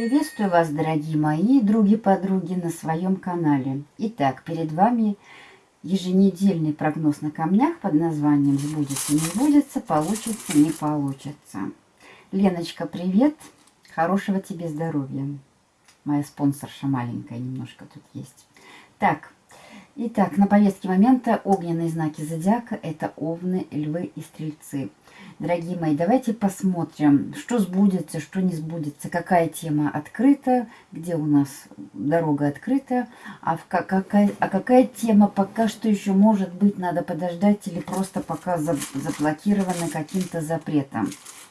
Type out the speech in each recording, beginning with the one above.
Приветствую вас, дорогие мои други-подруги, на своем канале. Итак, перед вами еженедельный прогноз на камнях под названием «Сбудется, не сбудется, получится, не получится». Леночка, привет! Хорошего тебе здоровья. Моя спонсорша маленькая немножко тут есть. Так, итак, на повестке момента огненные знаки зодиака – это овны, львы и стрельцы. Дорогие мои, давайте посмотрим, что сбудется, что не сбудется, какая тема открыта, где у нас дорога открыта, а, в, какая, а какая тема пока что еще может быть, надо подождать или просто пока заблокирована каким-то запретом.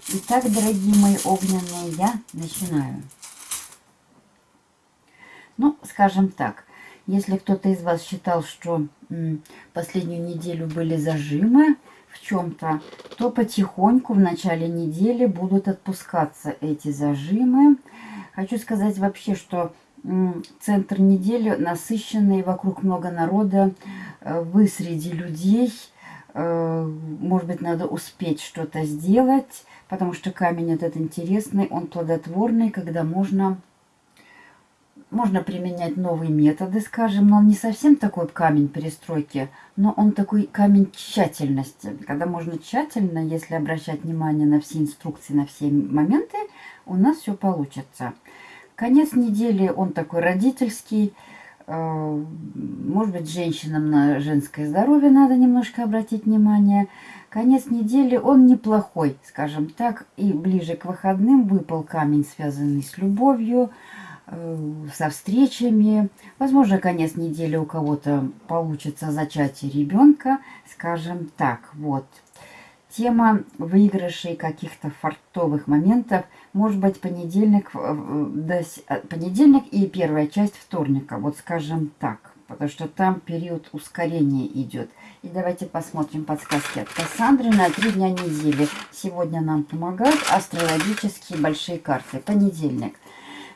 Итак, дорогие мои огненные, я начинаю. Ну, скажем так, если кто-то из вас считал, что последнюю неделю были зажимы, чем-то, то потихоньку в начале недели будут отпускаться эти зажимы. Хочу сказать вообще, что центр недели насыщенный, вокруг много народа, э, вы среди людей, э, может быть, надо успеть что-то сделать, потому что камень этот интересный, он плодотворный, когда можно можно применять новые методы, скажем, но он не совсем такой камень перестройки, но он такой камень тщательности. Когда можно тщательно, если обращать внимание на все инструкции, на все моменты, у нас все получится. Конец недели он такой родительский. Э, может быть, женщинам на женское здоровье надо немножко обратить внимание. Конец недели он неплохой, скажем так, и ближе к выходным выпал камень, связанный с любовью, со встречами. Возможно, конец недели у кого-то получится зачатие ребенка, скажем так. Вот. Тема выигрышей каких-то фартовых моментов. Может быть, понедельник, э, понедельник и первая часть вторника. Вот скажем так. Потому что там период ускорения идет. И давайте посмотрим подсказки от Кассандры на три дня недели. Сегодня нам помогают астрологические большие карты. Понедельник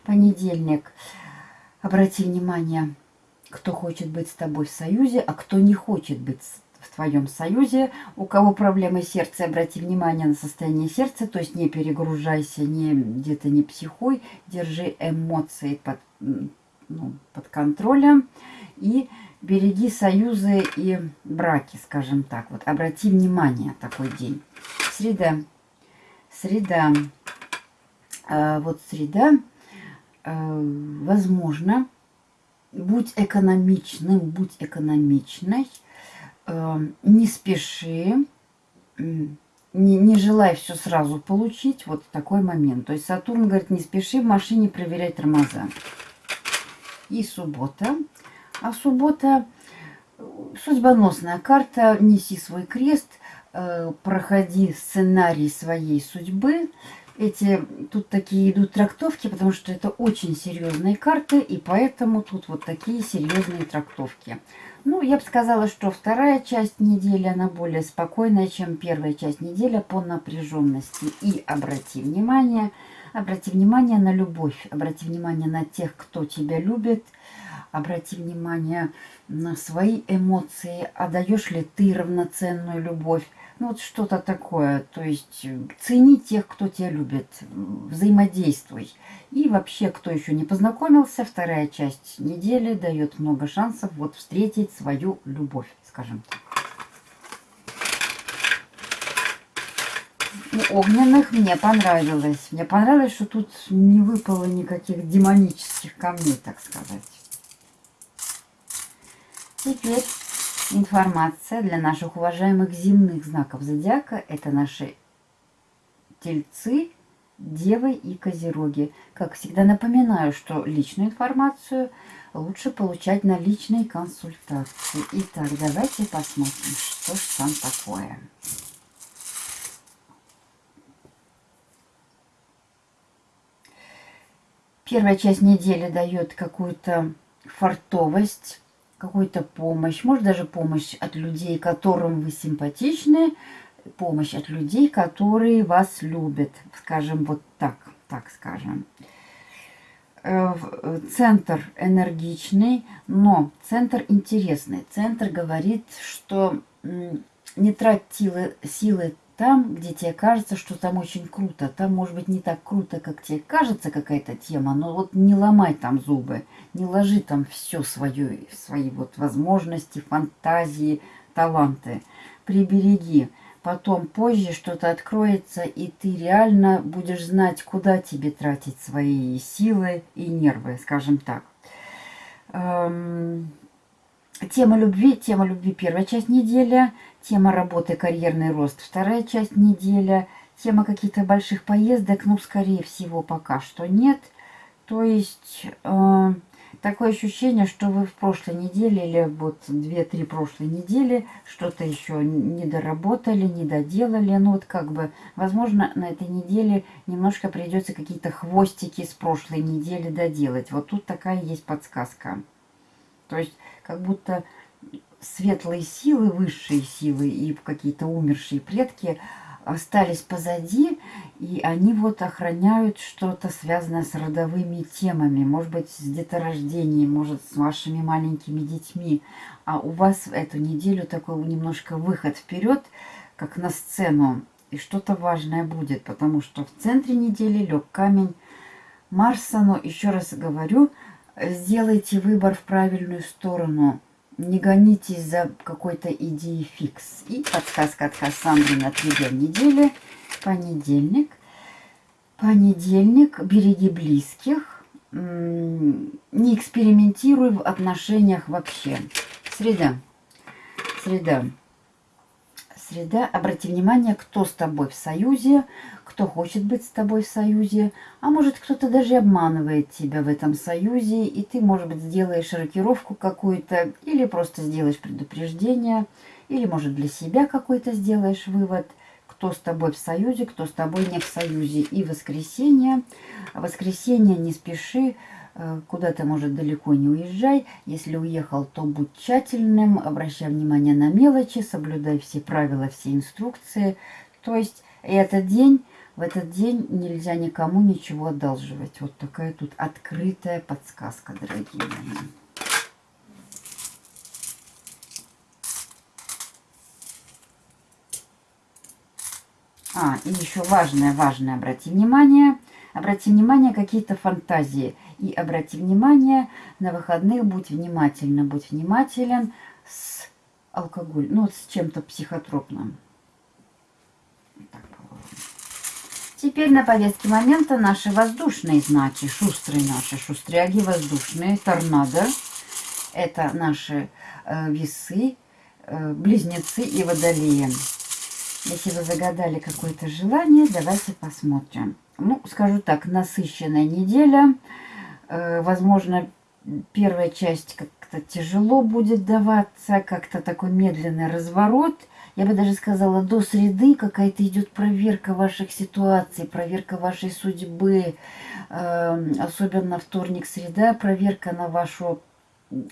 понедельник. Обрати внимание, кто хочет быть с тобой в союзе, а кто не хочет быть в твоем союзе. У кого проблемы сердца, обрати внимание на состояние сердца, то есть не перегружайся, не где-то не психуй, держи эмоции под, ну, под контролем и береги союзы и браки, скажем так. Вот обрати внимание такой день. Среда. Среда. А, вот среда возможно, будь экономичным, будь экономичной, э, не спеши, не, не желай все сразу получить, вот такой момент. То есть Сатурн говорит, не спеши в машине проверять тормоза. И суббота. А суббота судьбоносная карта, неси свой крест, э, проходи сценарий своей судьбы, эти тут такие идут трактовки, потому что это очень серьезные карты, и поэтому тут вот такие серьезные трактовки. Ну, я бы сказала, что вторая часть недели, она более спокойная, чем первая часть недели по напряженности. И обрати внимание, обрати внимание на любовь, обрати внимание на тех, кто тебя любит, обрати внимание на свои эмоции, отдаешь ли ты равноценную любовь. Ну, вот что-то такое. То есть э, цени тех, кто тебя любит, взаимодействуй. И вообще, кто еще не познакомился, вторая часть недели дает много шансов вот встретить свою любовь, скажем так. У огненных мне понравилось. Мне понравилось, что тут не выпало никаких демонических камней, так сказать. Теперь информация для наших уважаемых земных знаков зодиака. Это наши тельцы, девы и козероги. Как всегда напоминаю, что личную информацию лучше получать на личной консультации. Итак, давайте посмотрим, что же там такое. Первая часть недели дает какую-то фартовость, какую-то помощь, может даже помощь от людей, которым вы симпатичны, помощь от людей, которые вас любят, скажем вот так, так скажем. Э, центр энергичный, но центр интересный. Центр говорит, что не трать силы там, где тебе кажется, что там очень круто. Там может быть не так круто, как тебе кажется какая-то тема, но вот не ломай там зубы, не ложи там все свое, свои вот возможности, фантазии, таланты. Прибереги. Потом позже что-то откроется, и ты реально будешь знать, куда тебе тратить свои силы и нервы, скажем так. Тема любви, тема любви первая часть недели, тема работы, карьерный рост вторая часть неделя, тема каких-то больших поездок, ну, скорее всего, пока что нет. То есть... Э, такое ощущение, что вы в прошлой неделе или вот две-три прошлой недели что-то еще не доработали, не доделали. Ну вот как бы, возможно, на этой неделе немножко придется какие-то хвостики с прошлой недели доделать. Вот тут такая есть подсказка. То есть как будто светлые силы, высшие силы и какие-то умершие предки – остались позади, и они вот охраняют что-то связанное с родовыми темами, может быть, с деторождением, может, с вашими маленькими детьми. А у вас эту неделю такой немножко выход вперед, как на сцену, и что-то важное будет, потому что в центре недели лег камень Марса, но еще раз говорю, сделайте выбор в правильную сторону – не гонитесь за какой-то идеей фикс. И подсказка от Кассандры на три недели. Понедельник. Понедельник. Береги близких. Не экспериментируй в отношениях вообще. Среда. Среда среда. Обрати внимание, кто с тобой в союзе, кто хочет быть с тобой в союзе, а может кто-то даже обманывает тебя в этом союзе, и ты, может быть, сделаешь рокировку какую-то, или просто сделаешь предупреждение, или, может, для себя какой-то сделаешь вывод, кто с тобой в союзе, кто с тобой не в союзе. И воскресенье. Воскресенье не спеши, Э, куда-то, может, далеко не уезжай. Если уехал, то будь тщательным, обращай внимание на мелочи, соблюдай все правила, все инструкции. То есть этот день, в этот день нельзя никому ничего одалживать. Вот такая тут открытая подсказка, дорогие мои. А, и еще важное, важное, обрати внимание – Обрати внимание, какие-то фантазии. И обрати внимание, на выходных будь внимательна, будь внимателен с алкоголем, ну, с чем-то психотропным. Так, Теперь на повестке момента наши воздушные знаки, шустрые наши, шустряги воздушные, торнадо. Это наши э, весы, э, близнецы и водолеи. Если вы загадали какое-то желание, давайте посмотрим ну, скажу так, насыщенная неделя. Э, возможно, первая часть как-то тяжело будет даваться, как-то такой медленный разворот. Я бы даже сказала, до среды какая-то идет проверка ваших ситуаций, проверка вашей судьбы. Э, особенно вторник-среда, проверка на вашу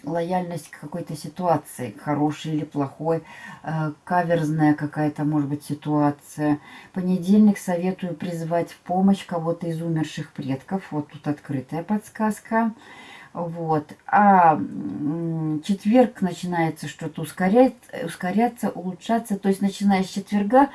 лояльность к какой-то ситуации, хорошей или плохой, э, каверзная какая-то, может быть, ситуация. Понедельник советую призвать в помощь кого-то из умерших предков. Вот тут открытая подсказка. Вот. А четверг начинается что-то ускорять, ускоряться, улучшаться. То есть, начиная с четверга,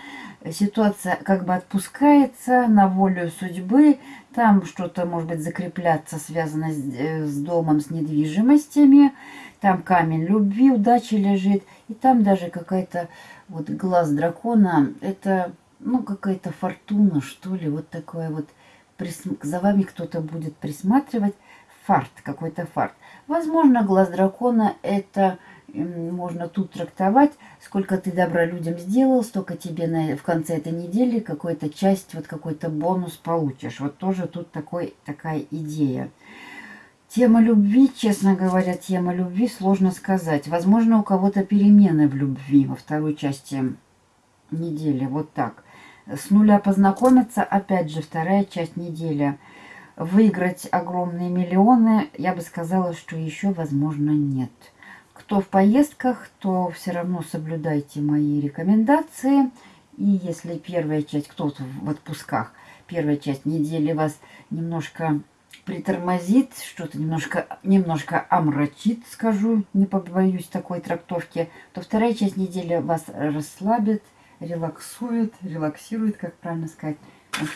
ситуация как бы отпускается на волю судьбы. Там что-то, может быть, закрепляться, связано с, э, с домом, с недвижимостями. Там камень любви, удачи лежит. И там даже какая-то вот глаз дракона. Это, ну, какая-то фортуна, что ли. Вот такое вот. За вами кто-то будет присматривать фарт, какой-то фарт. Возможно, глаз дракона это можно тут трактовать, сколько ты добра людям сделал, столько тебе на, в конце этой недели какой-то часть, вот какой-то бонус получишь. Вот тоже тут такой, такая идея. Тема любви, честно говоря, тема любви сложно сказать. Возможно, у кого-то перемены в любви во второй части недели. Вот так. С нуля познакомиться, опять же, вторая часть недели – выиграть огромные миллионы, я бы сказала, что еще, возможно, нет. Кто в поездках, то все равно соблюдайте мои рекомендации. И если первая часть, кто в отпусках, первая часть недели вас немножко притормозит, что-то немножко, немножко омрачит, скажу, не побоюсь такой трактовки, то вторая часть недели вас расслабит, релаксует, релаксирует, как правильно сказать.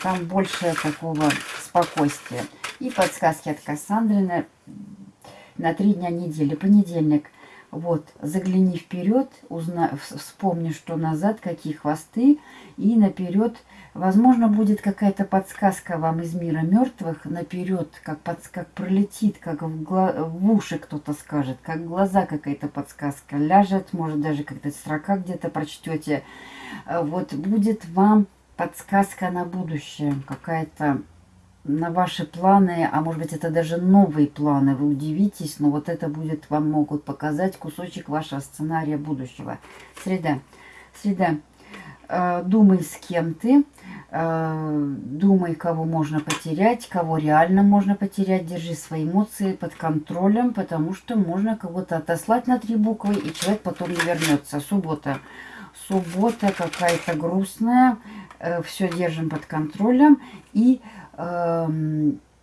Там больше такого спокойствия. И подсказки от Кассандры на, на три дня недели. Понедельник. Вот, загляни вперед, узнай, вспомни, что назад, какие хвосты. И наперед, возможно, будет какая-то подсказка вам из мира мертвых. Наперед, как, под, как пролетит, как в, гла, в уши кто-то скажет, как глаза какая-то подсказка ляжет. Может, даже как-то строка где-то прочтете. Вот будет вам подсказка на будущее, какая-то на ваши планы, а может быть это даже новые планы, вы удивитесь, но вот это будет, вам могут показать кусочек вашего сценария будущего. Среда. Среда. Э, думай, с кем ты, э, думай, кого можно потерять, кого реально можно потерять, держи свои эмоции под контролем, потому что можно кого-то отослать на три буквы, и человек потом не вернется. Суббота. Суббота какая-то грустная, все держим под контролем и э,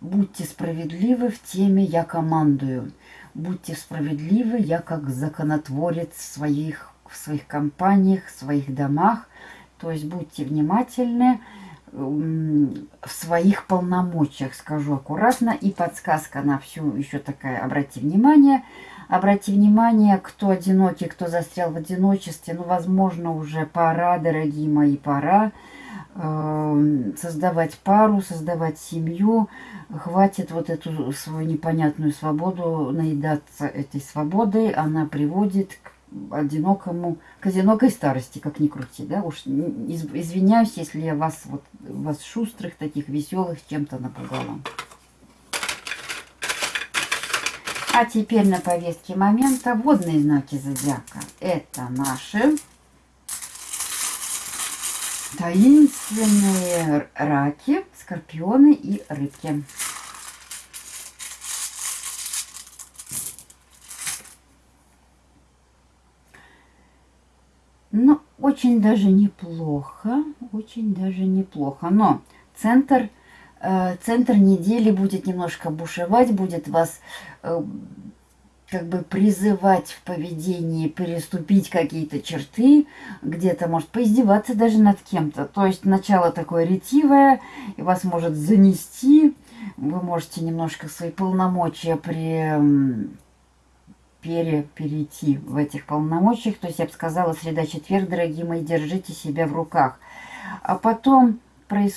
будьте справедливы в теме «я командую». Будьте справедливы, я как законотворец в своих, в своих компаниях, в своих домах. То есть будьте внимательны в своих полномочиях, скажу аккуратно. И подсказка на всю еще такая, обрати внимание. Обрати внимание, кто одинокий, кто застрял в одиночестве. Ну, возможно, уже пора, дорогие мои, пора. Эм, создавать пару, создавать семью. Хватит вот эту свою непонятную свободу наедаться этой свободой. Она приводит к одинокому, к одинокой старости, как ни крути, да, уж извиняюсь, если я вас, вот, вас шустрых, таких веселых чем-то напугала. А теперь на повестке момента водные знаки зодиака. Это наши таинственные раки, скорпионы и рыбки. Ну, очень даже неплохо, очень даже неплохо. Но центр, э, центр недели будет немножко бушевать, будет вас э, как бы призывать в поведении переступить какие-то черты, где-то может поиздеваться даже над кем-то. То есть начало такое ретивое, и вас может занести, вы можете немножко свои полномочия при пере, перейти в этих полномочиях. То есть я бы сказала, среда-четверг, дорогие мои, держите себя в руках. А потом э,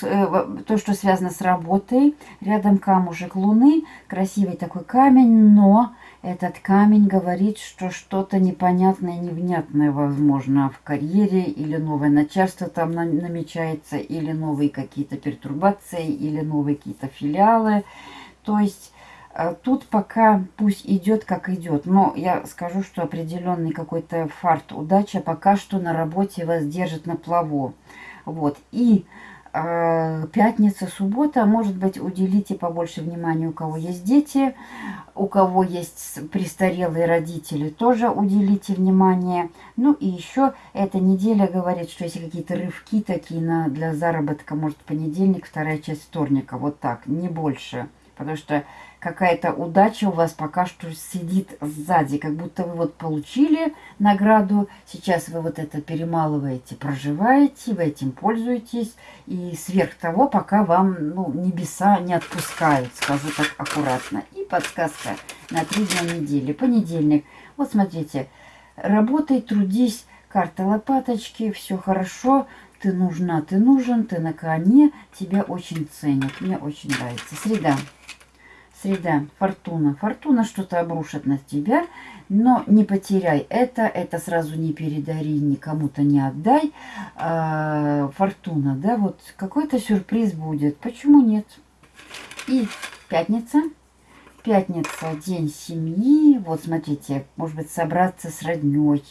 то, что связано с работой, рядом камушек луны, красивый такой камень, но этот камень говорит, что что-то непонятное, невнятное, возможно, в карьере, или новое начальство там намечается, или новые какие-то пертурбации, или новые какие-то филиалы. То есть э, тут пока пусть идет, как идет. Но я скажу, что определенный какой-то фарт, удача пока что на работе вас держит на плаву. Вот. И пятница, суббота, может быть, уделите побольше внимания, у кого есть дети, у кого есть престарелые родители, тоже уделите внимание. Ну и еще эта неделя говорит, что если какие-то рывки такие на, для заработка, может, понедельник, вторая часть вторника, вот так, не больше. Потому что какая-то удача у вас пока что сидит сзади, как будто вы вот получили награду, сейчас вы вот это перемалываете, проживаете, вы этим пользуетесь, и сверх того, пока вам ну, небеса не отпускают, скажу так аккуратно. И подсказка на три дня недели. Понедельник. Вот смотрите, работай, трудись, карта лопаточки, все хорошо, ты нужна, ты нужен, ты на коне, тебя очень ценят. Мне очень нравится. Среда. Среда, фортуна. Фортуна что-то обрушит на тебя, но не потеряй это, это сразу не передари, никому-то не отдай. А, фортуна, да, вот какой-то сюрприз будет. Почему нет? И пятница. Пятница, день семьи. Вот смотрите, может быть, собраться с родней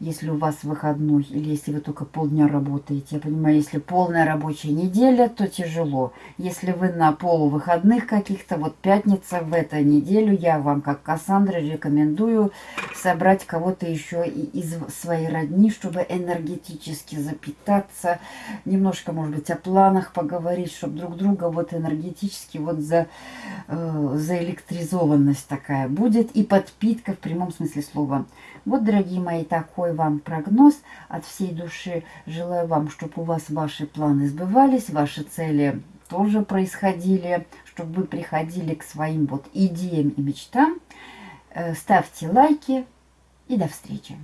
если у вас выходной, или если вы только полдня работаете. Я понимаю, если полная рабочая неделя, то тяжело. Если вы на полувыходных каких-то, вот пятница в эту неделю, я вам, как Кассандра, рекомендую собрать кого-то еще из своей родни, чтобы энергетически запитаться, немножко, может быть, о планах поговорить, чтобы друг друга вот энергетически вот за, э, заэлектризованность такая будет и подпитка в прямом смысле слова. Вот, дорогие мои, такой такой вам прогноз от всей души. Желаю вам, чтобы у вас ваши планы сбывались, ваши цели тоже происходили, чтобы вы приходили к своим вот идеям и мечтам. Э, ставьте лайки и до встречи.